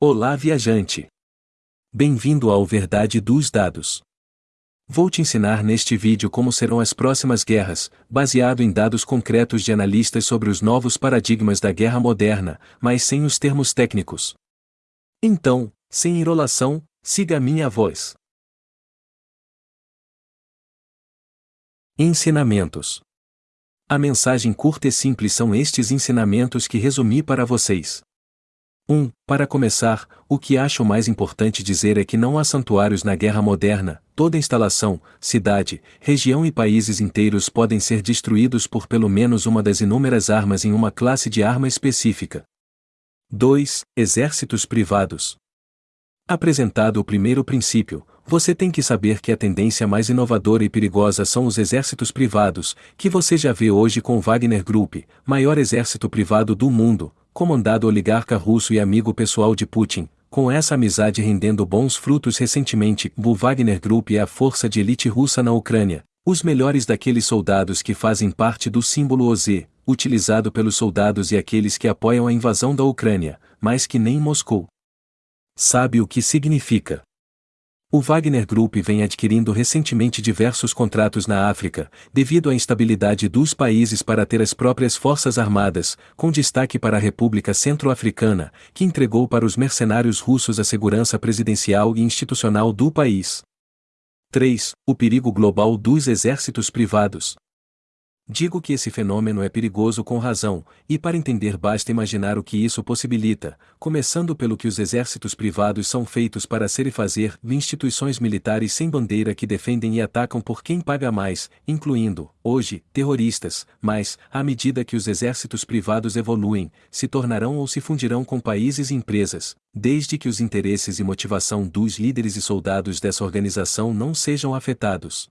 Olá, viajante! Bem-vindo ao Verdade dos Dados. Vou te ensinar neste vídeo como serão as próximas guerras, baseado em dados concretos de analistas sobre os novos paradigmas da guerra moderna, mas sem os termos técnicos. Então, sem enrolação, siga a minha voz. Ensinamentos. A mensagem curta e simples são estes ensinamentos que resumi para vocês. 1. Para começar, o que acho mais importante dizer é que não há santuários na guerra moderna, toda instalação, cidade, região e países inteiros podem ser destruídos por pelo menos uma das inúmeras armas em uma classe de arma específica. 2. Exércitos privados. Apresentado o primeiro princípio, você tem que saber que a tendência mais inovadora e perigosa são os exércitos privados, que você já vê hoje com o Wagner Group, maior exército privado do mundo, comandado oligarca russo e amigo pessoal de Putin, com essa amizade rendendo bons frutos recentemente. O Wagner Group é a força de elite russa na Ucrânia, os melhores daqueles soldados que fazem parte do símbolo OZ, utilizado pelos soldados e aqueles que apoiam a invasão da Ucrânia, mas que nem Moscou. Sabe o que significa? O Wagner Group vem adquirindo recentemente diversos contratos na África, devido à instabilidade dos países para ter as próprias forças armadas, com destaque para a República Centro-Africana, que entregou para os mercenários russos a segurança presidencial e institucional do país. 3. O perigo global dos exércitos privados. Digo que esse fenômeno é perigoso com razão, e para entender basta imaginar o que isso possibilita, começando pelo que os exércitos privados são feitos para ser e fazer, instituições militares sem bandeira que defendem e atacam por quem paga mais, incluindo, hoje, terroristas, mas, à medida que os exércitos privados evoluem, se tornarão ou se fundirão com países e empresas, desde que os interesses e motivação dos líderes e soldados dessa organização não sejam afetados.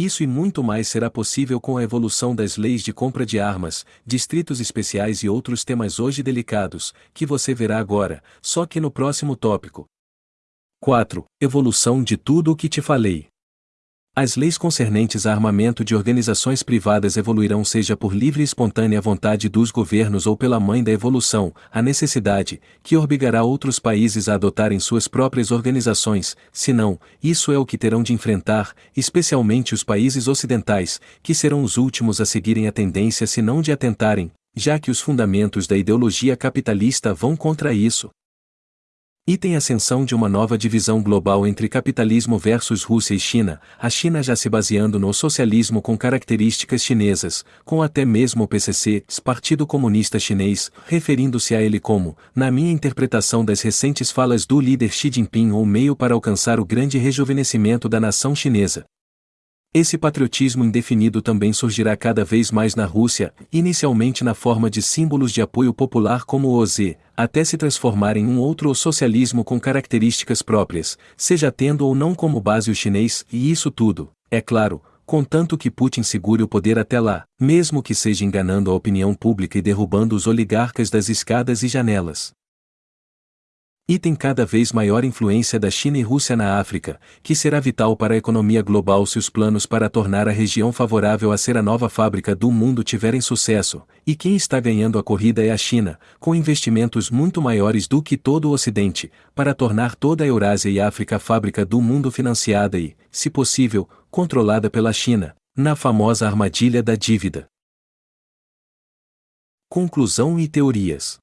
Isso e muito mais será possível com a evolução das leis de compra de armas, distritos especiais e outros temas hoje delicados, que você verá agora, só que no próximo tópico. 4. Evolução de tudo o que te falei. As leis concernentes a armamento de organizações privadas evoluirão seja por livre e espontânea vontade dos governos ou pela mãe da evolução, a necessidade, que obrigará outros países a adotarem suas próprias organizações, senão, isso é o que terão de enfrentar, especialmente os países ocidentais, que serão os últimos a seguirem a tendência se não de atentarem, já que os fundamentos da ideologia capitalista vão contra isso. Item ascensão de uma nova divisão global entre capitalismo versus Rússia e China, a China já se baseando no socialismo com características chinesas, com até mesmo o PCC, Partido Comunista Chinês, referindo-se a ele como, na minha interpretação das recentes falas do líder Xi Jinping ou meio para alcançar o grande rejuvenescimento da nação chinesa. Esse patriotismo indefinido também surgirá cada vez mais na Rússia, inicialmente na forma de símbolos de apoio popular como o OZ, até se transformar em um outro socialismo com características próprias, seja tendo ou não como base o chinês, e isso tudo, é claro, contanto que Putin segure o poder até lá, mesmo que seja enganando a opinião pública e derrubando os oligarcas das escadas e janelas e tem cada vez maior influência da China e Rússia na África, que será vital para a economia global se os planos para tornar a região favorável a ser a nova fábrica do mundo tiverem sucesso, e quem está ganhando a corrida é a China, com investimentos muito maiores do que todo o Ocidente, para tornar toda a Eurásia e África a fábrica do mundo financiada e, se possível, controlada pela China, na famosa armadilha da dívida. Conclusão e teorias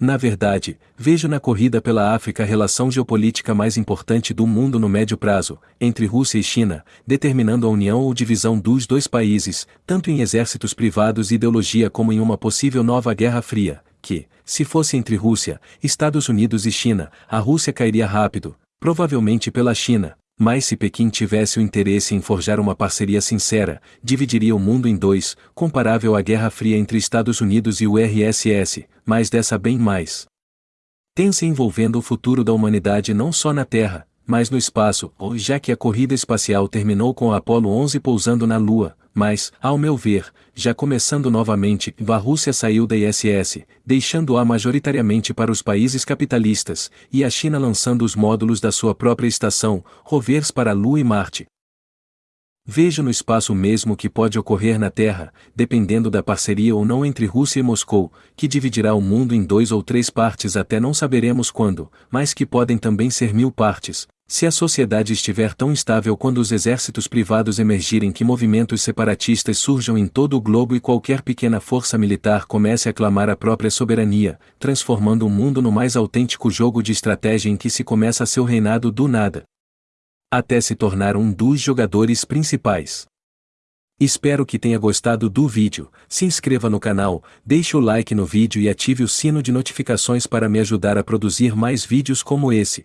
na verdade, vejo na corrida pela África a relação geopolítica mais importante do mundo no médio prazo, entre Rússia e China, determinando a união ou divisão dos dois países, tanto em exércitos privados e ideologia como em uma possível nova Guerra Fria, que, se fosse entre Rússia, Estados Unidos e China, a Rússia cairia rápido, provavelmente pela China, mas se Pequim tivesse o interesse em forjar uma parceria sincera, dividiria o mundo em dois, comparável à Guerra Fria entre Estados Unidos e o RSS, mas dessa bem mais. Tensa envolvendo o futuro da humanidade não só na Terra, mas no espaço, já que a corrida espacial terminou com o Apollo 11 pousando na Lua, mas, ao meu ver, já começando novamente, a Rússia saiu da ISS, deixando-a majoritariamente para os países capitalistas, e a China lançando os módulos da sua própria estação, rovers para a Lua e Marte. Vejo no espaço mesmo que pode ocorrer na Terra, dependendo da parceria ou não entre Rússia e Moscou, que dividirá o mundo em dois ou três partes até não saberemos quando, mas que podem também ser mil partes, se a sociedade estiver tão estável quando os exércitos privados emergirem que movimentos separatistas surjam em todo o globo e qualquer pequena força militar comece a clamar a própria soberania, transformando o mundo no mais autêntico jogo de estratégia em que se começa seu reinado do nada, até se tornar um dos jogadores principais. Espero que tenha gostado do vídeo, se inscreva no canal, deixe o like no vídeo e ative o sino de notificações para me ajudar a produzir mais vídeos como esse.